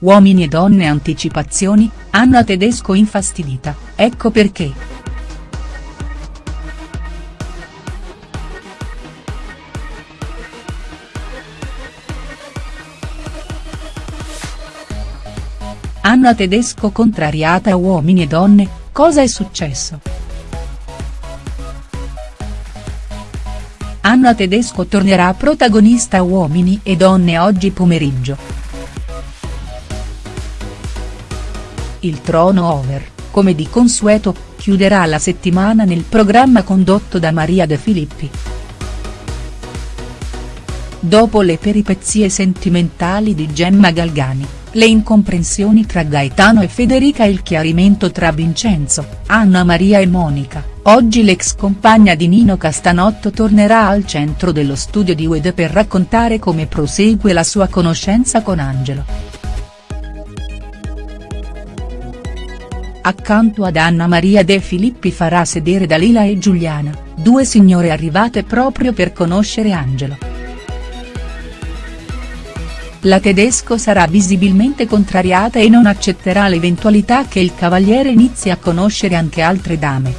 Uomini e donne anticipazioni, Anna Tedesco infastidita, ecco perché. Anna Tedesco contrariata a Uomini e donne, cosa è successo?. Anna Tedesco tornerà protagonista Uomini e donne oggi pomeriggio. Il trono over, come di consueto, chiuderà la settimana nel programma condotto da Maria De Filippi. Dopo le peripezie sentimentali di Gemma Galgani, le incomprensioni tra Gaetano e Federica e il chiarimento tra Vincenzo, Anna Maria e Monica, oggi l'ex compagna di Nino Castanotto tornerà al centro dello studio di Ued per raccontare come prosegue la sua conoscenza con Angelo. Accanto ad Anna Maria De Filippi farà sedere Dalila e Giuliana, due signore arrivate proprio per conoscere Angelo. La tedesco sarà visibilmente contrariata e non accetterà l'eventualità che il cavaliere inizi a conoscere anche altre dame.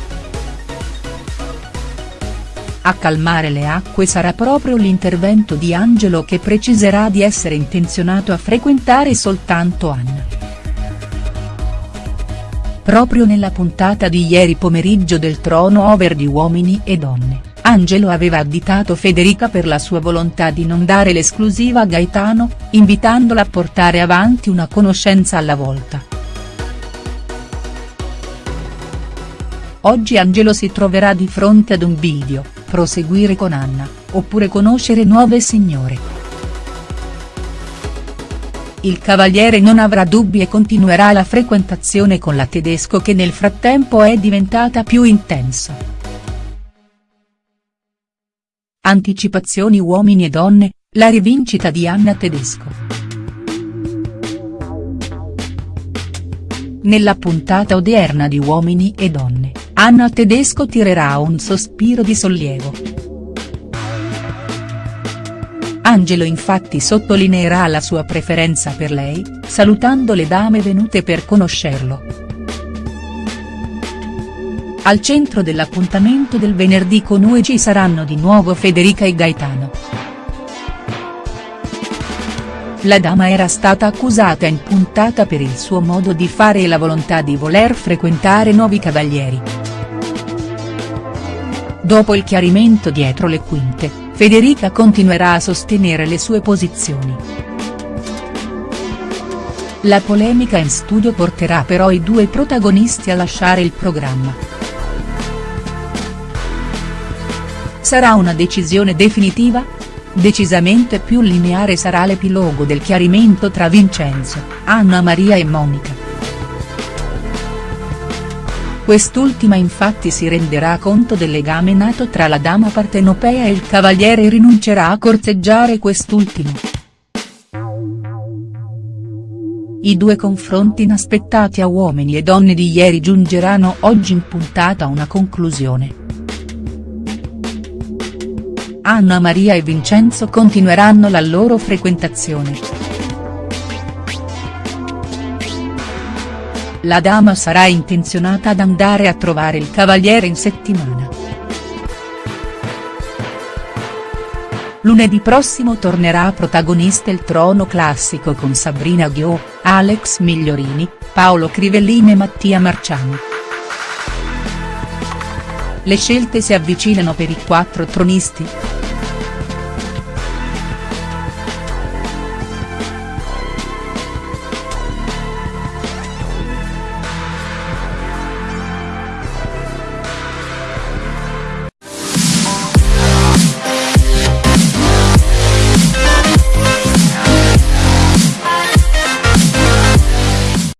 A calmare le acque sarà proprio l'intervento di Angelo che preciserà di essere intenzionato a frequentare soltanto Anna. Proprio nella puntata di ieri pomeriggio del trono over di Uomini e Donne, Angelo aveva additato Federica per la sua volontà di non dare l'esclusiva a Gaetano, invitandola a portare avanti una conoscenza alla volta. Oggi Angelo si troverà di fronte ad un video, proseguire con Anna, oppure conoscere nuove signore il cavaliere non avrà dubbi e continuerà la frequentazione con la tedesco che nel frattempo è diventata più intensa. Anticipazioni uomini e donne, la rivincita di Anna Tedesco. Nella puntata odierna di Uomini e donne, Anna Tedesco tirerà un sospiro di sollievo. Angelo infatti sottolineerà la sua preferenza per lei, salutando le dame venute per conoscerlo. Al centro dell'appuntamento del venerdì con UE ci saranno di nuovo Federica e Gaetano. La dama era stata accusata in puntata per il suo modo di fare e la volontà di voler frequentare nuovi cavalieri. Dopo il chiarimento dietro le quinte, Federica continuerà a sostenere le sue posizioni. La polemica in studio porterà però i due protagonisti a lasciare il programma. Sarà una decisione definitiva? Decisamente più lineare sarà l'epilogo del chiarimento tra Vincenzo, Anna Maria e Monica. Quest'ultima infatti si renderà conto del legame nato tra la dama partenopea e il cavaliere e rinuncerà a corteggiare quest'ultimo. I due confronti inaspettati a uomini e donne di ieri giungeranno oggi in puntata a una conclusione. Anna Maria e Vincenzo continueranno la loro frequentazione. La dama sarà intenzionata ad andare a trovare il cavaliere in settimana. Lunedì prossimo tornerà protagonista il trono classico con Sabrina Ghio, Alex Migliorini, Paolo Crivellini e Mattia Marciano. Le scelte si avvicinano per i quattro tronisti.